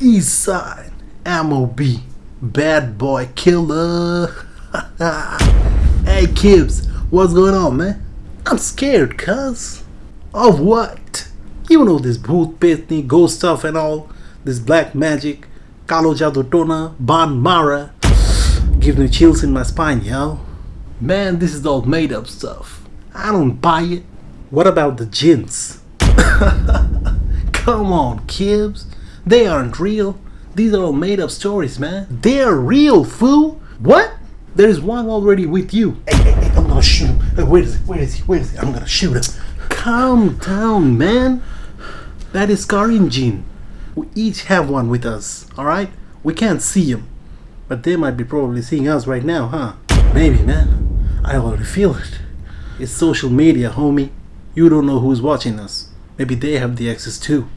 Eastside MOB Bad Boy Killer. hey Kibbs, what's going on, man? I'm scared, cuz. Of what? You know this Bhoot Pitney, ghost stuff and all, this black magic, Kalo Jadoo Tona, Ban Mara. Gives me chills in my spine, yo. Man, this is all made up stuff. I don't buy it. What about the jinns? Come on, Kibbs. They aren't real. These are all made up stories, man. They're real, fool. What? There is one already with you. Hey, hey, hey, I'm gonna shoot him. Where is he? Where is he? Where is he? I'm gonna shoot him. Calm down, man. That is Qareen jinn. We each have one with us, alright? We can't see him. But they might be probably seeing us right now, huh? Maybe, man. I already feel it. It's social media, homie. You don't know who's watching us. Maybe they have the access too.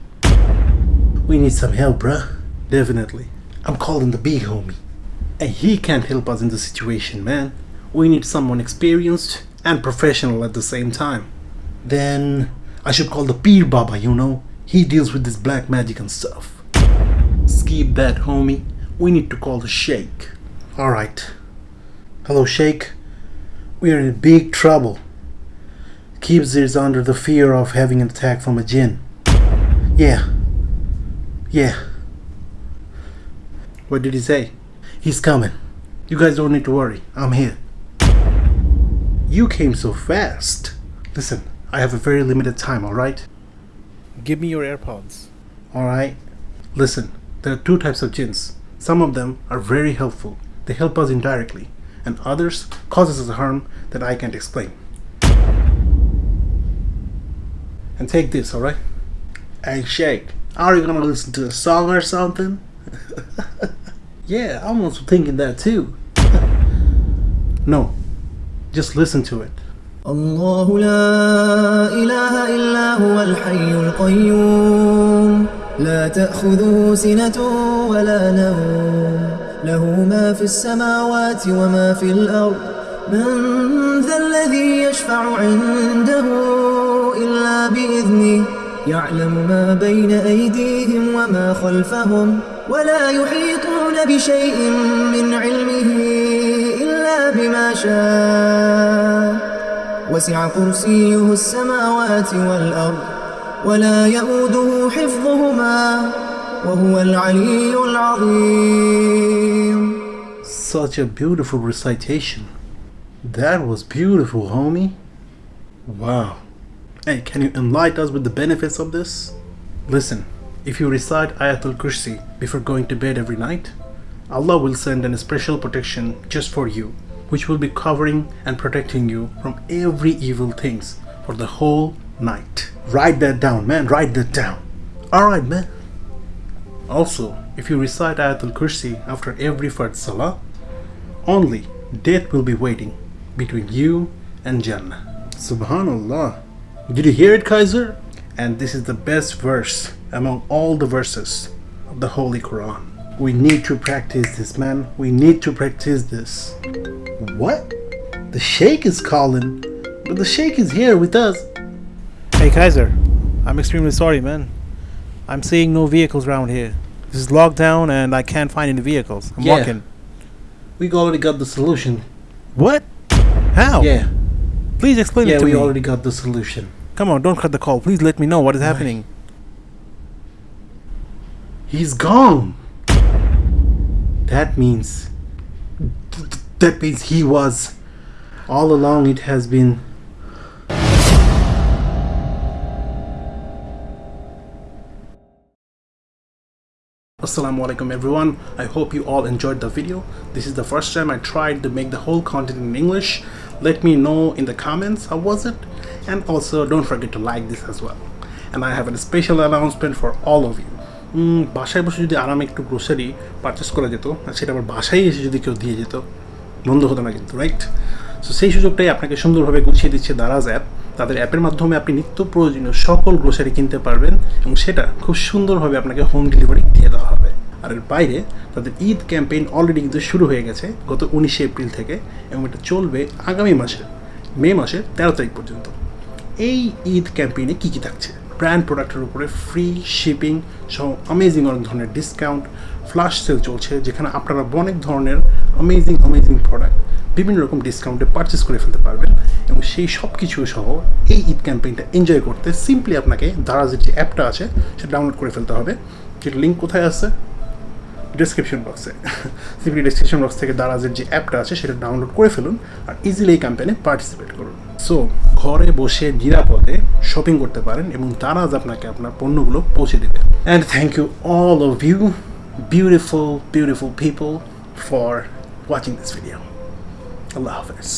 We need some help, bruh. Definitely. I'm calling the big homie. And he can't help us in the situation, man. We need someone experienced and professional at the same time. Then I should call the Peer Baba, you know. He deals with this black magic and stuff. Skip that, homie. We need to call the Sheikh. Alright. Hello, Sheikh. We are in big trouble. Gibbs is under the fear of having an attack from a jinn. Yeah. Yeah. What did he say? He's coming. You guys don't need to worry. I'm here. You came so fast. Listen, I have a very limited time, alright? Give me your AirPods. Alright? Listen, there are two types of jinns. Some of them are very helpful. They help us indirectly. And others causes us harm that I can't explain. And take this, alright? And Sheikh, are you gonna listen to a song or something? yeah, I'm also thinking that too. no, just listen to it. الله لا إله إلا هو الحي القيوم لا تأخذه سنة ولا نوم له ما في السماوات وما في الأرض من ذا الذي يشفع عنده إلا بإذنه يعلم ما بين أيديهم وما خلفهم ولا يحيطون بشيء من علمه إلا بما شاء وسع كرسيه السماوات والأرض ولا يؤوده حفظهما وهو العلي العظيم Such a beautiful recitation. That was beautiful, homie. Wow. Hey, can you enlighten us with the benefits of this? Listen, if you recite Ayatul Kursi before going to bed every night, Allah will send an special protection just for you, which will be covering and protecting you from every evil things for the whole night. Write that down, man. Write that down. Alright, man. Also, if you recite Ayatul Kursi after every Fard Salah, only death will be waiting between you and Jannah. Subhanallah. Did you hear it, Kaiser? And this is the best verse among all the verses of the Holy Quran. We need to practice this, man. We need to practice this. What? The Sheikh is calling, but the Sheikh is here with us. Hey Kaiser, I'm extremely sorry, man. I'm seeing no vehicles around here. This is locked down and I can't find any vehicles. I'm Yeah. walking. We already got the solution. What? How? Yeah, Please explain yeah, it to me. Yeah, we already got the solution. Come on, don't cut the call. Please let me know what is Right. happening. He's gone. That means that means he was all along it has been Assalamu alaikum everyone. I hope you all enjoyed the video. This is the first time I tried to make the whole content in English. Let me know in the comments how was it and also don't forget to like this as well. And I have a special announcement for all of you. বাসায় বসে যদি আরামে একটু grocery purchase করা যেত আর সেটা আবার বাসায় এসে যদি কেউ দিয়ে যেত বন্ধ হতো না কিন্তু রাইট সো সেই সুযোগটাই আপনাকে সুন্দরভাবে গুছিয়ে দিচ্ছে দারাজ অ্যাপ তাদের অ্যাপের মাধ্যমে আপনি নিত্য প্রয়োজনীয় সকল গ্রোসারি কিনতে পারবেন এবং সেটা খুব সুন্দরভাবে আপনাকে হোম ডেলিভারি দিয়ে দেওয়া হবে। আর এর বাইরে তাদের ঈদ ক্যাম্পেইন অলরেডি কিন্তু শুরু হয়ে গেছে গত উনিশে এপ্রিল থেকে এবং এটা চলবে আগামী মাসে, মে মাসের তেরো তারিখ পর্যন্ত। এই ঈদ ক্যাম্পেইনে কী কী থাকছে? ব্র্যান্ড প্রোডাক্টের উপরে ফ্রি শিপিং সহ অ্যামেজিং অনেক ধরনের ডিসকাউন্ট ফ্লাশ সেল চলছে যেখানে আপনারা অনেক ধরনের অ্যামেজিং অ্যামেজিং প্রোডাক্ট বিভিন্ন রকম ডিসকাউন্টে পারচেস করে ফেলতে পারবেন এবং সেই সব কিছু সহ এই ঈদ ক্যাম্পেইনটা এনজয় করতে সিম্পলি আপনাকে দারাজের যে অ্যাপটা আছে, সেটা ডাউনলোড করে ফেলতে হবে। যেটা লিঙ্ক কোথায় আছে? ডিসক্রিপশন বক্সে সিম্পলি ডিসক্রিপশন বক্স থেকে দারাজের যে অ্যাপটা আছে, সেটা ডাউনলোড করে ফেলুন আর ইজিলি এই ক্যাম্পেইনে পার্টিসিপেট করুন। সো ঘরে বসে নিরাপদে শপিং করতে পারেন এবং দারাজ আপনাকে আপনার পণ্যগুলো পৌঁছে দেবে। And thank you all of you beautiful beautiful people for watching this video আল্লাহ হাফেজ।